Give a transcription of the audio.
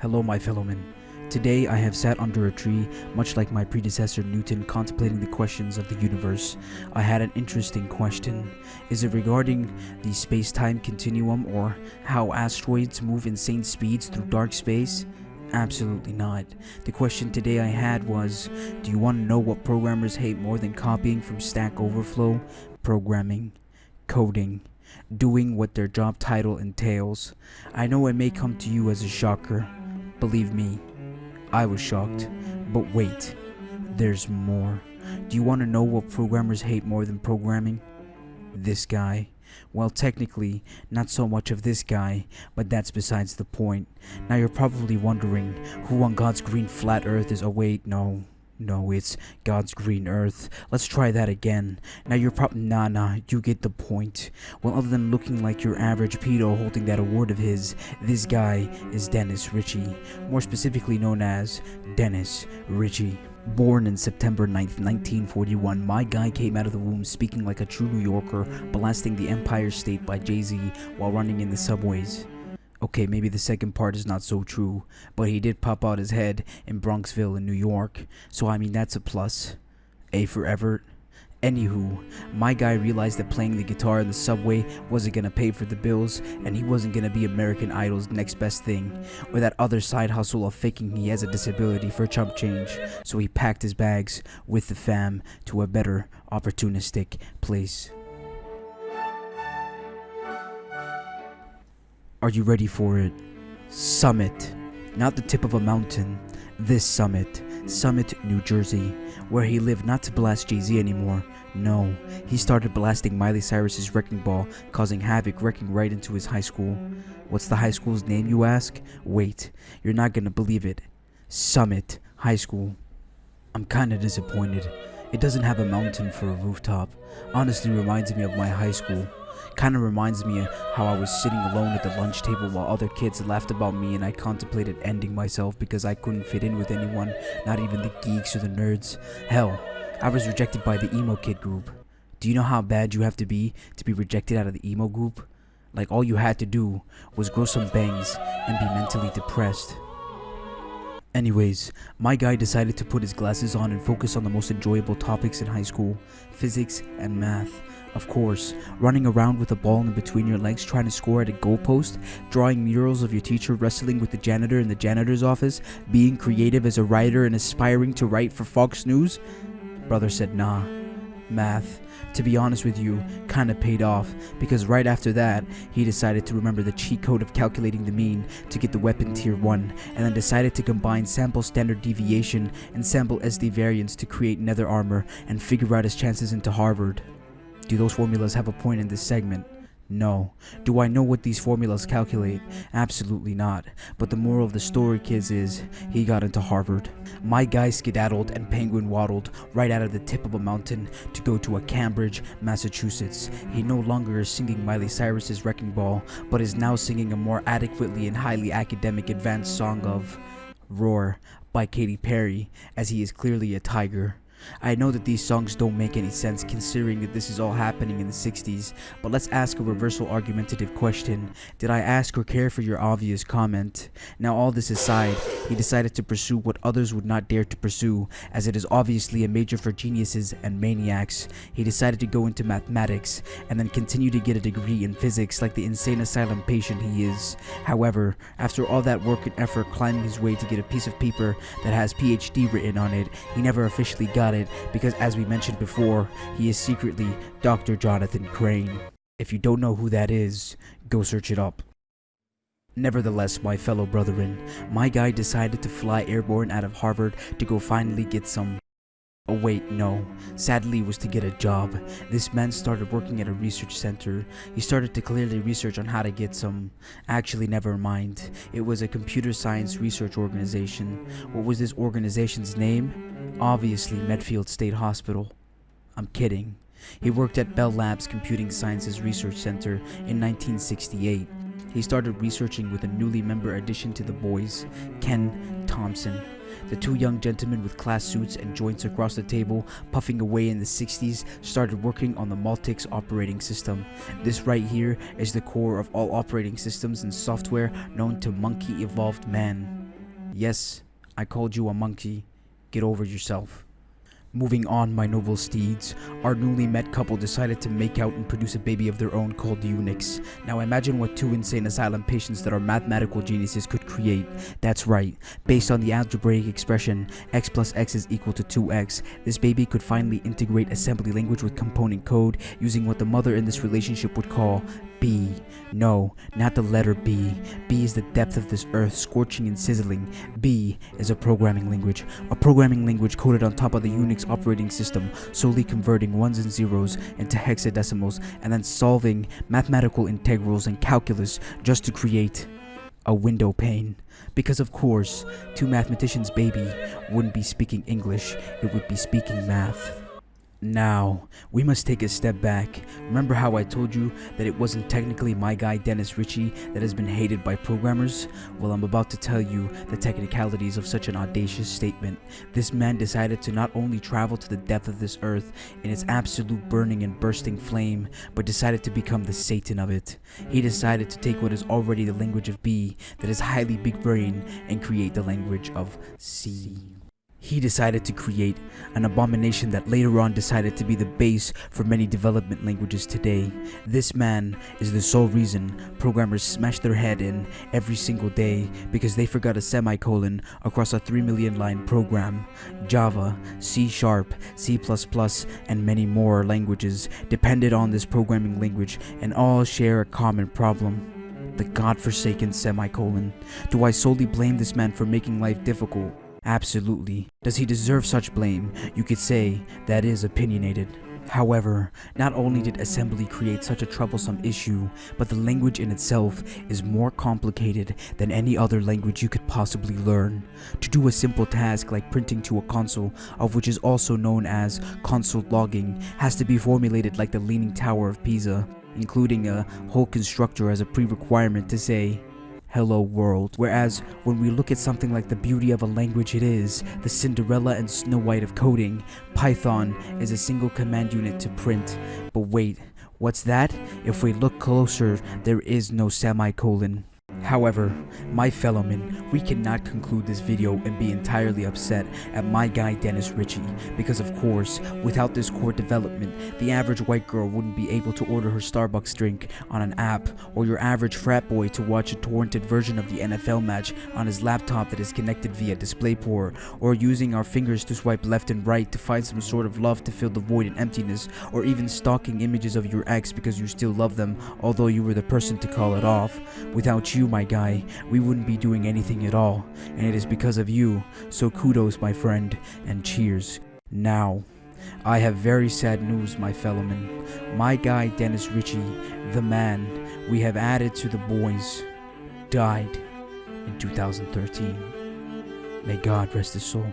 Hello, my fellowmen. Today I have sat under a tree, much like my predecessor Newton, contemplating the questions of the universe. I had an interesting question. Is it regarding the space time continuum or how asteroids move insane speeds through dark space? Absolutely not. The question today I had was Do you want to know what programmers hate more than copying from Stack Overflow? Programming, coding, doing what their job title entails. I know it may come to you as a shocker. Believe me, I was shocked. But wait, there's more. Do you want to know what programmers hate more than programming? This guy. Well, technically, not so much of this guy, but that's besides the point. Now you're probably wondering who on God's green flat earth is. Oh, wait, no. No, it's God's green earth. Let's try that again. Now you're probably nah nah, you get the point. Well, other than looking like your average pedo holding that award of his, this guy is Dennis Ritchie, more specifically known as Dennis Ritchie. Born in September 9th, 1941, my guy came out of the womb speaking like a true New Yorker, blasting the Empire State by Jay-Z while running in the subways. Okay, maybe the second part is not so true, but he did pop out his head in Bronxville in New York, so I mean that's a plus. A for Everett. Anywho, my guy realized that playing the guitar in the subway wasn't gonna pay for the bills, and he wasn't gonna be American Idol's next best thing, or that other side hustle of faking he has a disability for chump change, so he packed his bags with the fam to a better, opportunistic place. Are you ready for it? Summit. Not the tip of a mountain. This summit. Summit, New Jersey. Where he lived not to blast Jay Z anymore. No, he started blasting Miley Cyrus's Wrecking Ball, causing havoc, wrecking right into his high school. What's the high school's name, you ask? Wait, you're not gonna believe it. Summit High School. I'm kinda disappointed. It doesn't have a mountain for a rooftop. Honestly reminds me of my high school. Kind of reminds me of how I was sitting alone at the lunch table while other kids laughed about me and I contemplated ending myself because I couldn't fit in with anyone, not even the geeks or the nerds. Hell, I was rejected by the emo kid group. Do you know how bad you have to be to be rejected out of the emo group? Like all you had to do was grow some bangs and be mentally depressed. Anyways, my guy decided to put his glasses on and focus on the most enjoyable topics in high school physics and math. Of course, running around with a ball in between your legs trying to score at a goalpost, drawing murals of your teacher wrestling with the janitor in the janitor's office, being creative as a writer and aspiring to write for Fox News? Brother said nah. Math, to be honest with you, kinda paid off because right after that, he decided to remember the cheat code of calculating the mean to get the weapon tier 1 and then decided to combine sample standard deviation and sample SD variance to create nether armor and figure out his chances into Harvard. Do those formulas have a point in this segment? No. Do I know what these formulas calculate? Absolutely not. But the moral of the story, kids, is he got into Harvard. My guy skedaddled and penguin waddled right out of the tip of a mountain to go to a Cambridge, Massachusetts. He no longer is singing Miley Cyrus's Wrecking Ball, but is now singing a more adequately and highly academic advanced song of Roar by Katy Perry, as he is clearly a tiger. I know that these songs don't make any sense considering that this is all happening in the 60s, but let's ask a reversal argumentative question. Did I ask or care for your obvious comment? Now all this aside, he decided to pursue what others would not dare to pursue, as it is obviously a major for geniuses and maniacs. He decided to go into mathematics, and then continue to get a degree in physics like the insane asylum patient he is. However, after all that work and effort climbing his way to get a piece of paper that has PhD written on it, he never officially got it because as we mentioned before, he is secretly Dr. Jonathan Crane. If you don't know who that is, go search it up. Nevertheless, my fellow brethren, my guy decided to fly airborne out of Harvard to go finally get some Oh wait, no. Sadly was to get a job. This man started working at a research center. He started to clearly research on how to get some... Actually, never mind. It was a computer science research organization. What was this organization's name? Obviously, Medfield State Hospital. I'm kidding. He worked at Bell Labs Computing Sciences Research Center in 1968. He started researching with a newly member addition to the boys, Ken Thompson. The two young gentlemen with class suits and joints across the table, puffing away in the 60s, started working on the Multics operating system. This right here is the core of all operating systems and software known to Monkey Evolved Man. Yes, I called you a monkey. Get over yourself. Moving on, my noble steeds, our newly met couple decided to make out and produce a baby of their own called Unix. Now imagine what two insane asylum patients that are mathematical geniuses could create. That's right, based on the algebraic expression x plus x is equal to 2x, this baby could finally integrate assembly language with component code using what the mother in this relationship would call B. No, not the letter B. B is the depth of this earth, scorching and sizzling. B is a programming language. A programming language coded on top of the Unix operating system, solely converting ones and zeros into hexadecimals and then solving mathematical integrals and calculus just to create a window pane. Because of course, two mathematicians' baby wouldn't be speaking English, it would be speaking math. Now, we must take a step back. Remember how I told you that it wasn't technically my guy Dennis Ritchie that has been hated by programmers? Well, I'm about to tell you the technicalities of such an audacious statement. This man decided to not only travel to the depth of this earth in its absolute burning and bursting flame, but decided to become the Satan of it. He decided to take what is already the language of B, that is highly big brain, and create the language of C. He decided to create an abomination that later on decided to be the base for many development languages today. This man is the sole reason programmers smash their head in every single day because they forgot a semicolon across a 3 million line program. Java, C Sharp, C++, and many more languages depended on this programming language and all share a common problem the godforsaken semicolon. Do I solely blame this man for making life difficult? Absolutely. Does he deserve such blame? You could say that is opinionated. However, not only did assembly create such a troublesome issue, but the language in itself is more complicated than any other language you could possibly learn. To do a simple task like printing to a console, of which is also known as console logging, has to be formulated like the Leaning Tower of Pisa, including a whole constructor as a pre-requirement to say, hello world. Whereas when we look at something like the beauty of a language it is, the Cinderella and Snow White of coding, Python is a single command unit to print. But wait, what's that? If we look closer, there is no semicolon. However, my fellowmen, we cannot conclude this video and be entirely upset at my guy Dennis Ritchie, because of course, without this core development, the average white girl wouldn't be able to order her Starbucks drink on an app, or your average frat boy to watch a torrented version of the NFL match on his laptop that is connected via DisplayPort, or using our fingers to swipe left and right to find some sort of love to fill the void and emptiness, or even stalking images of your ex because you still love them, although you were the person to call it off. Without my guy, we wouldn't be doing anything at all, and it is because of you, so kudos my friend, and cheers. Now, I have very sad news my fellowmen. My guy Dennis Ritchie, the man we have added to the boys, died in 2013. May God rest his soul.